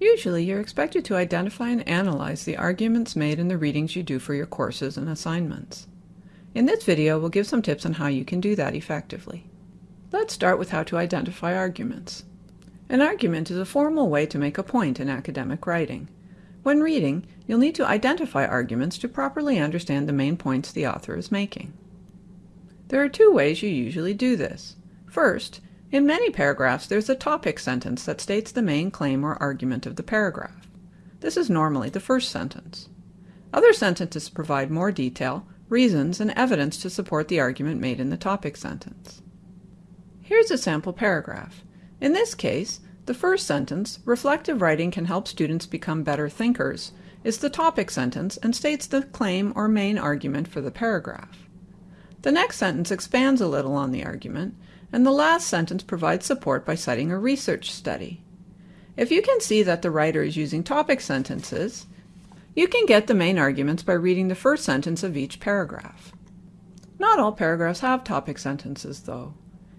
Usually, you're expected to identify and analyze the arguments made in the readings you do for your courses and assignments. In this video, we'll give some tips on how you can do that effectively. Let's start with how to identify arguments. An argument is a formal way to make a point in academic writing. When reading, you'll need to identify arguments to properly understand the main points the author is making. There are two ways you usually do this. First, in many paragraphs there's a topic sentence that states the main claim or argument of the paragraph. This is normally the first sentence. Other sentences provide more detail, reasons, and evidence to support the argument made in the topic sentence. Here's a sample paragraph. In this case, the first sentence, reflective writing can help students become better thinkers, is the topic sentence and states the claim or main argument for the paragraph. The next sentence expands a little on the argument, and the last sentence provides support by citing a research study. If you can see that the writer is using topic sentences, you can get the main arguments by reading the first sentence of each paragraph. Not all paragraphs have topic sentences, though.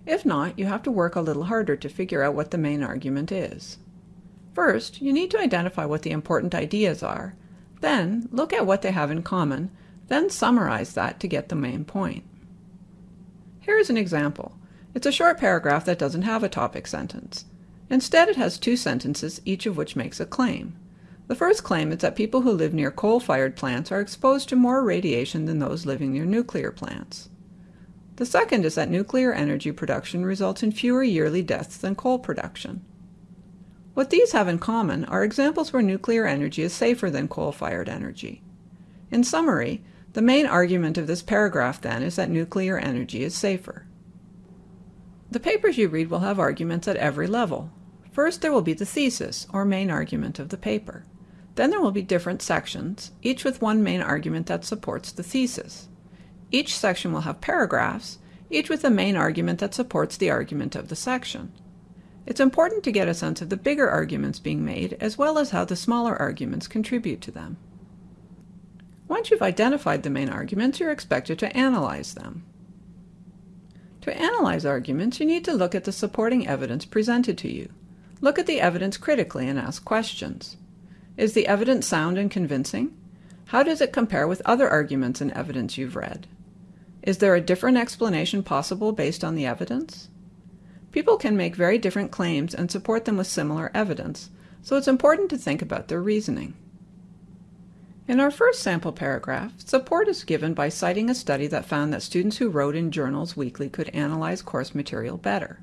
If not, you have to work a little harder to figure out what the main argument is. First, you need to identify what the important ideas are, then look at what they have in common, then summarize that to get the main point. Here is an example. It's a short paragraph that doesn't have a topic sentence. Instead, it has two sentences, each of which makes a claim. The first claim is that people who live near coal-fired plants are exposed to more radiation than those living near nuclear plants. The second is that nuclear energy production results in fewer yearly deaths than coal production. What these have in common are examples where nuclear energy is safer than coal-fired energy. In summary, the main argument of this paragraph, then, is that nuclear energy is safer. The papers you read will have arguments at every level. First, there will be the thesis, or main argument of the paper. Then there will be different sections, each with one main argument that supports the thesis. Each section will have paragraphs, each with a main argument that supports the argument of the section. It's important to get a sense of the bigger arguments being made, as well as how the smaller arguments contribute to them. Once you've identified the main arguments, you're expected to analyze them. To analyze arguments, you need to look at the supporting evidence presented to you. Look at the evidence critically and ask questions. Is the evidence sound and convincing? How does it compare with other arguments and evidence you've read? Is there a different explanation possible based on the evidence? People can make very different claims and support them with similar evidence, so it's important to think about their reasoning. In our first sample paragraph, support is given by citing a study that found that students who wrote in journals weekly could analyze course material better.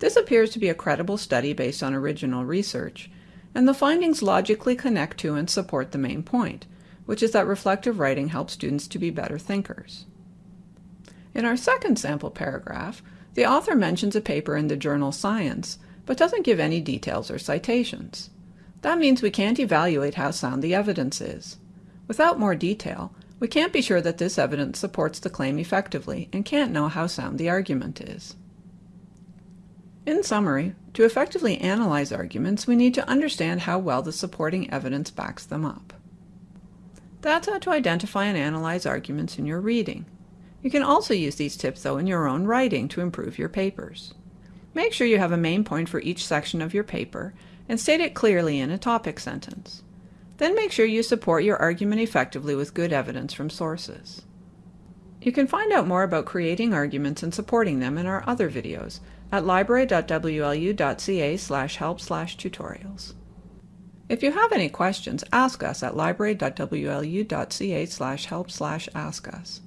This appears to be a credible study based on original research, and the findings logically connect to and support the main point, which is that reflective writing helps students to be better thinkers. In our second sample paragraph, the author mentions a paper in the journal Science, but doesn't give any details or citations. That means we can't evaluate how sound the evidence is. Without more detail, we can't be sure that this evidence supports the claim effectively and can't know how sound the argument is. In summary, to effectively analyze arguments, we need to understand how well the supporting evidence backs them up. That's how to identify and analyze arguments in your reading. You can also use these tips, though, in your own writing to improve your papers. Make sure you have a main point for each section of your paper and state it clearly in a topic sentence. Then make sure you support your argument effectively with good evidence from sources. You can find out more about creating arguments and supporting them in our other videos at library.wlu.ca slash help slash tutorials. If you have any questions, ask us at library.wlu.ca slash help slash ask us.